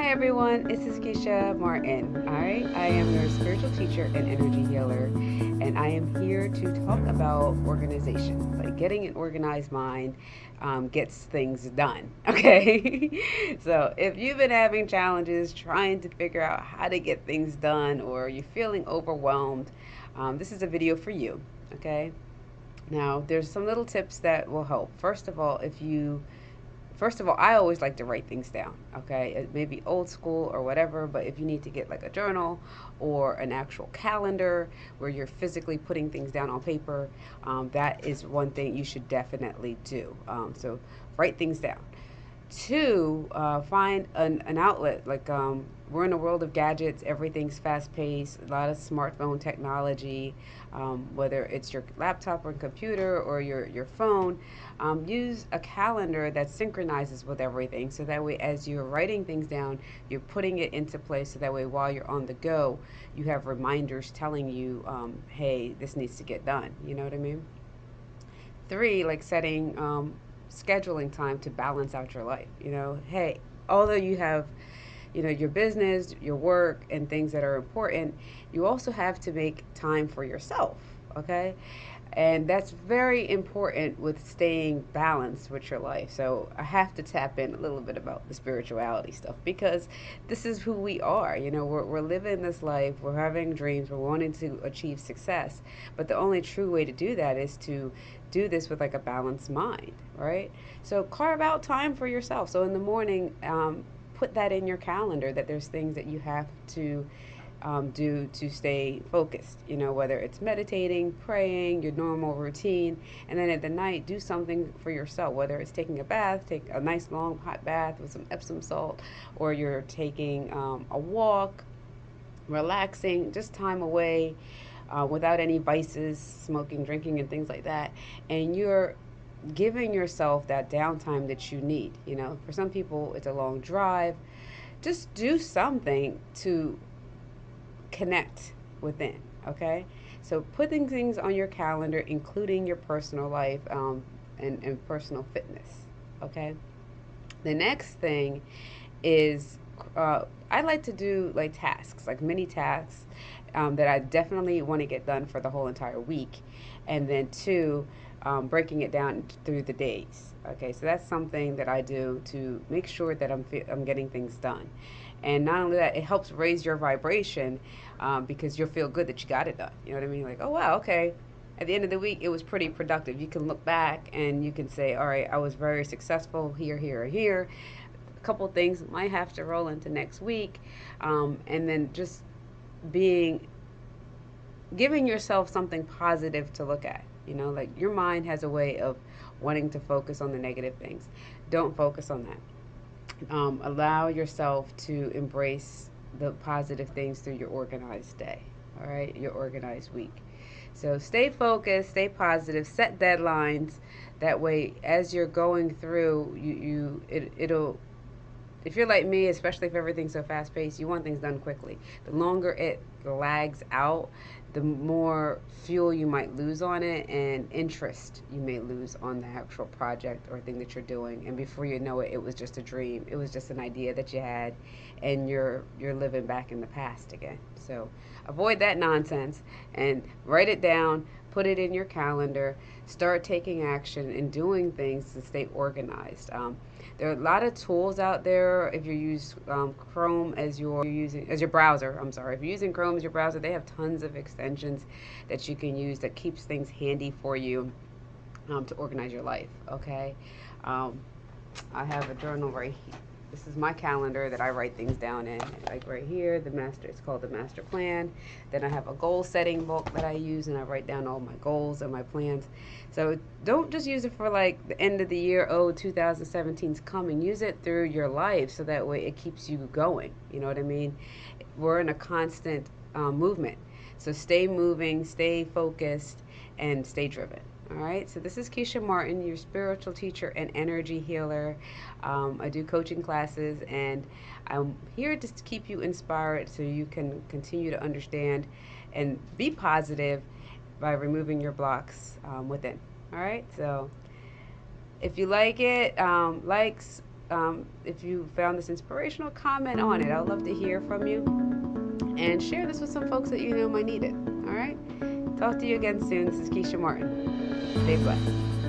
Hi everyone, this is Keisha Martin. Right, I am your spiritual teacher and energy healer, and I am here to talk about organization. Like getting an organized mind um, gets things done. Okay, so if you've been having challenges trying to figure out how to get things done, or you're feeling overwhelmed, um, this is a video for you. Okay, now there's some little tips that will help. First of all, if you first of all, I always like to write things down. Okay, it may be old school or whatever, but if you need to get like a journal or an actual calendar where you're physically putting things down on paper, um, that is one thing you should definitely do. Um, so write things down. Two, uh, find an, an outlet. Like um, we're in a world of gadgets, everything's fast paced, a lot of smartphone technology, um, whether it's your laptop or computer or your, your phone. Um, use a calendar that synchronizes with everything so that way, as you're writing things down, you're putting it into place so that way, while you're on the go, you have reminders telling you, um, hey, this needs to get done. You know what I mean? Three, like setting um, scheduling time to balance out your life. You know, hey, although you have, you know, your business, your work, and things that are important, you also have to make time for yourself. Okay. And that's very important with staying balanced with your life. So I have to tap in a little bit about the spirituality stuff because this is who we are. You know, we're, we're living this life, we're having dreams, we're wanting to achieve success. But the only true way to do that is to do this with like a balanced mind, right? So carve out time for yourself. So in the morning, um, put that in your calendar that there's things that you have to um, do to stay focused. You know, whether it's meditating, praying, your normal routine, and then at the night, do something for yourself. Whether it's taking a bath, take a nice long hot bath with some Epsom salt, or you're taking um, a walk, relaxing, just time away uh, without any vices, smoking, drinking, and things like that. And you're giving yourself that downtime that you need. You know, for some people, it's a long drive. Just do something to connect within, okay? So putting things on your calendar, including your personal life um, and, and personal fitness, okay? The next thing is uh, I like to do like tasks, like mini tasks um, that I definitely want to get done for the whole entire week. And then two, um, breaking it down through the days. Okay, so that's something that I do to make sure that I'm, I'm getting things done. And not only that, it helps raise your vibration um, because you'll feel good that you got it done. You know what I mean? Like, oh, wow, okay. At the end of the week, it was pretty productive. You can look back and you can say, all right, I was very successful here, here, or here. A couple things might have to roll into next week. Um, and then just being giving yourself something positive to look at. You know, like your mind has a way of wanting to focus on the negative things. Don't focus on that. Um, allow yourself to embrace the positive things through your organized day. All right, your organized week. So stay focused, stay positive, set deadlines. That way, as you're going through, you, you it, it'll if you're like me, especially if everything's so fast paced, you want things done quickly. The longer it lags out, the more fuel you might lose on it and interest you may lose on the actual project or thing that you're doing. And before you know it it was just a dream. It was just an idea that you had and you're you're living back in the past again. So avoid that nonsense and write it down put it in your calendar start taking action and doing things to stay organized. Um, there are a lot of tools out there. If you use um, Chrome as your using as your browser, I'm sorry, if you're using Chrome as your browser, they have tons of extensions that you can use that keeps things handy for you um, to organize your life. Okay, um, I have a journal right here this is my calendar that I write things down in. Like right here, the master, it's called the master plan. Then I have a goal setting book that I use and I write down all my goals and my plans. So don't just use it for like the end of the year, oh, 2017 is coming. Use it through your life so that way it keeps you going. You know what I mean? We're in a constant um, movement. So stay moving, stay focused, and stay driven. All right, so this is Keisha Martin, your spiritual teacher and energy healer. Um, I do coaching classes, and I'm here just to keep you inspired so you can continue to understand and be positive by removing your blocks um, within. All right, so if you like it, um, likes, um, if you found this inspirational, comment on it. I'd love to hear from you. And share this with some folks that you know might need it. All right? Talk to you again soon. This is Keisha Martin. Stay blessed.